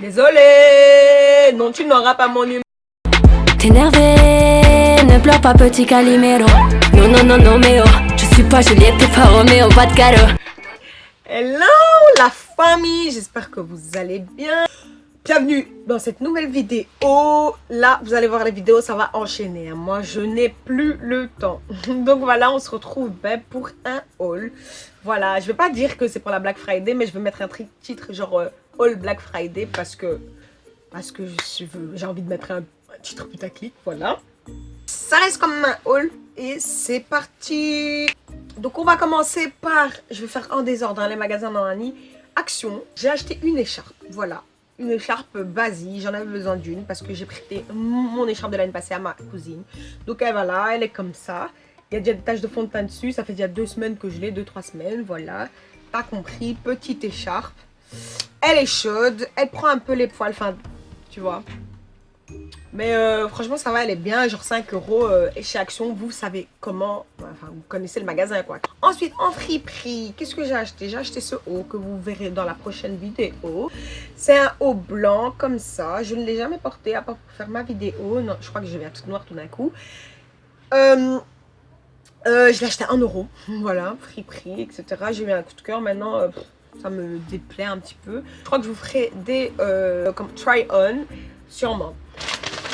Désolé, non, tu n'auras pas mon numéro. T'es énervé, ne pleure pas petit Calimero. Non, non, non, non, mais oh, je suis pas Juliette, t'es pas Roméo, pas de cadeau. Hello la famille, j'espère que vous allez bien. Bienvenue dans cette nouvelle vidéo. Là, vous allez voir les vidéos, ça va enchaîner. hein. Moi, je n'ai plus le temps. Donc voilà, on se retrouve ben, pour un haul. Voilà, je vais pas dire que c'est pour la Black Friday, mais je vais mettre un titre genre Haul Black Friday parce que parce que j'ai envie de mettre un, un titre putaclic, voilà. Ça reste comme un haul et c'est parti Donc on va commencer par, je vais faire en désordre dans les magasins d'Annie. Action, j'ai acheté une écharpe, voilà. Une écharpe basique, j'en avais besoin d'une parce que j'ai prêté mon écharpe de l'année passée à ma cousine. Donc elle va elle est comme ça. Il y a déjà des taches de fond de teint dessus, ça fait déjà deux semaines que je l'ai, deux, trois semaines, voilà. Pas compris, petite écharpe. Elle est chaude, elle prend un peu les poils, tu vois. Mais euh, franchement, ça va, elle est bien, genre 5 euros et chez Action, vous savez comment, enfin, vous connaissez le magasin, quoi. Ensuite, en friperie, qu'est-ce que j'ai acheté? J'ai acheté ce haut que vous verrez dans la prochaine vidéo. C'est un haut blanc, comme ça. Je ne l'ai jamais porté, à part pour faire ma vidéo. Non, je crois que je vais à toute noire tout d'un coup. Euh, euh, je l'ai acheté à 1 euro, voilà, friperie, etc. J'ai eu un coup de cœur, maintenant, ça me déplaît un petit peu. Je crois que je vous ferai des, euh, comme try-on, sûrement.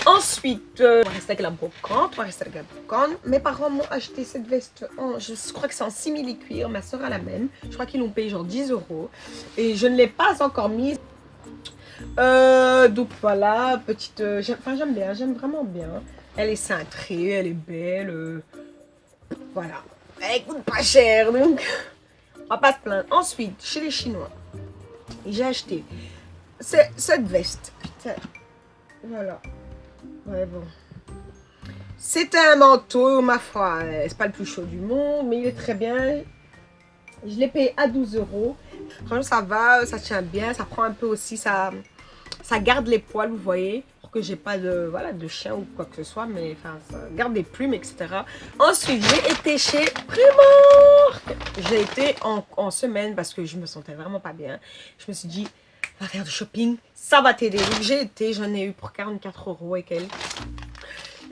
Ensuite, euh, on va rester avec la brocante, on va avec la brocante. Mes parents m'ont acheté cette veste, en, je crois que c'est en simili cuir, ma soeur a la même. Je crois qu'ils l'ont payé genre 10 euros. Et je ne l'ai pas encore mise. Euh, donc voilà, petite... euh, Enfin j'aime bien, j'aime vraiment bien. Elle est cintrée, elle est belle. voilà. Elle coûte pas cher, donc pas se plaindre. Ensuite, chez les Chinois, j'ai acheté ce- cette veste. Voilà. C'est un manteau, ma foi, euh, c'est pas le plus chaud du monde, mais il est très bien. Je l'ai payé à 12 euros. Franchement, ça va, ça tient bien, ça prend un peu aussi, ça, ça garde les poils, vous voyez, pour que j'ai pas de, voilà, de chien ou quoi que ce soit, mais enfin, ça garde des plumes, etc. Ensuite, j'ai été chez Primark. J'ai été en, semaine parce que je me sentais vraiment pas bien. Je me suis dit, va faire du shopping, ça va t'aider. Donc j'ai été, j'en ai eu pour 44 euros et quelques.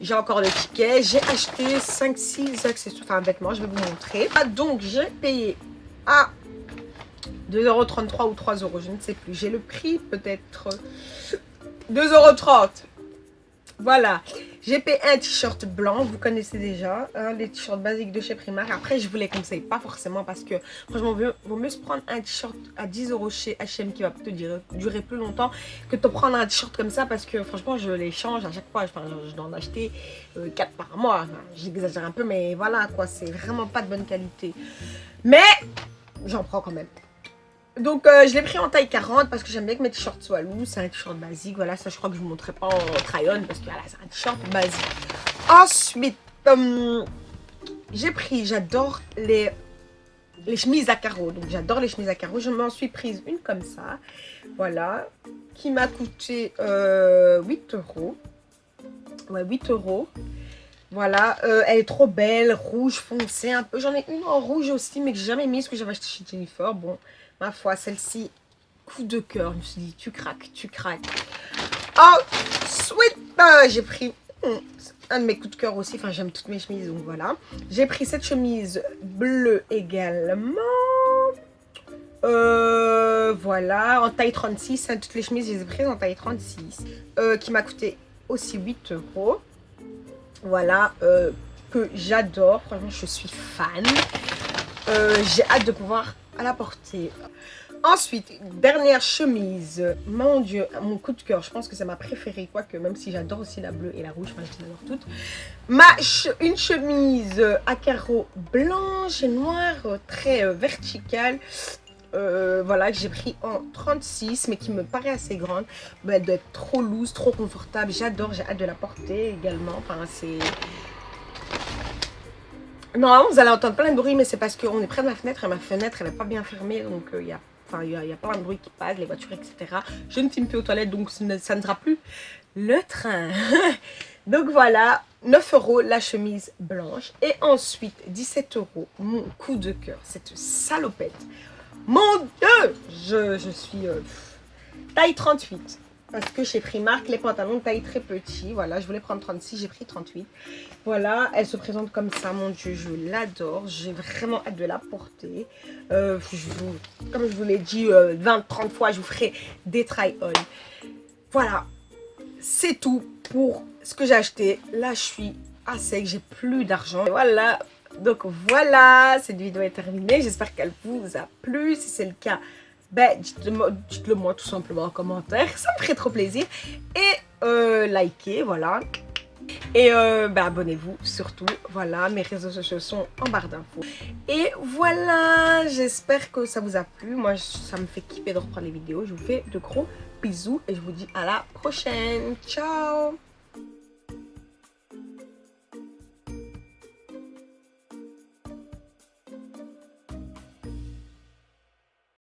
J'ai encore le ticket. J'ai acheté 5-6 accessoires, enfin vêtements, je vais vous montrer. Ah, donc j'ai payé à 2,33€ ou 3 euros, je ne sais plus. J'ai le prix peut-être 2,30€. Voilà, j'ai payé un t-shirt blanc, vous connaissez déjà, hein, les t-shirts basiques de chez Primark. Après, je vous les conseille pas forcément parce que franchement, il vaut mieux se prendre un t-shirt à 10 euros chez H&M qui va te durer, plus longtemps que de prendre un t-shirt comme ça parce que franchement, je les change à chaque fois. Enfin, je dois en acheter 4 par mois. J'exagère un peu, mais voilà quoi, c'est vraiment pas de bonne qualité. Mais j'en prends quand même. Donc euh, je l'ai pris en taille 40 parce que j'aime bien que mes t-shirts soient lourds. C'est un t-shirt basique. Voilà, ça je crois que je vous montrerai pas en try-on parce que voilà, c'est un t-shirt basique. Ensuite, euh, j'ai pris, j'adore les, les chemises à carreaux. Donc j'adore les chemises à carreaux. Je m'en suis prise une comme ça. Voilà. Qui m'a coûté euh, 8 euros. Ouais, 8 euros. Voilà, euh, elle est trop belle, rouge foncé un peu. J'en ai une en rouge aussi, mais que j'ai jamais mise, que j'avais acheté chez Jennifer. Bon, ma foi, celle-ci, coup de cœur. Je me suis dit, tu craques, tu craques. Ensuite, euh, j'ai pris hum, un de mes coups de cœur aussi. Enfin, j'aime toutes mes chemises, donc voilà. J'ai pris cette chemise bleue également. Euh, voilà, en taille 36. hein, toutes les chemises, je les ai prises en taille 36. euh, qui m'a coûté aussi 8 euros. Voilà, euh, que j'adore. Franchement, je suis fan. Euh, J'ai hâte de pouvoir la porter. Ensuite, dernière chemise. Mon Dieu, mon coup de cœur. Je pense que c'est ma préférée. Quoique, même si j'adore aussi la bleue et la rouge. Enfin, je les adore toutes. Ma une chemise à carreaux blanche et noire, euh, très euh, verticale. Euh, voilà, que j'ai pris en 36, mais qui me paraît assez grande. Elle doit être trop loose, trop confortable. J'adore, j'ai hâte de la porter également. Enfin, c'est... Vous allez entendre plein de bruit, mais c'est parce qu'on est près de ma fenêtre et ma fenêtre, elle n'est pas bien fermée. Donc, euh, il y a... Enfin, il y, plein de bruit qui passe, les voitures, etc. Je ne filme plus aux toilettes, donc ce ne- ça ne sera plus le train. donc voilà, 9 euros la chemise blanche. Et ensuite, 17 euros, mon coup de cœur, cette salopette. Mon Dieu je, suis... euh, taille 38. Parce que chez Primark, les pantalons taille très petit. Voilà, je voulais prendre 36, j'ai pris 38. Voilà, elle se présente comme ça, mon Dieu, je l'adore. J'ai vraiment hâte de la porter. Euh, comme je vous l'ai dit 20-30 euh, fois, je vous ferai des try-on. Voilà, c'est tout pour ce que j'ai acheté. Là, je suis à sec, j'ai plus d'argent. Voilà, donc voilà, cette vidéo est terminée. J'espère qu'elle vous a plu. Si c'est le cas, ben, dites-le moi tout simplement en commentaire, ça me ferait trop plaisir. Et euh, likez, voilà. Et euh, ben, abonnez-vous surtout, voilà, mes réseaux sociaux sont en barre d'infos. Et voilà, j'espère que ça vous a plu. Moi, ça me fait kiffer de reprendre les vidéos. Je vous fais de gros bisous et je vous dis à la prochaine. Ciao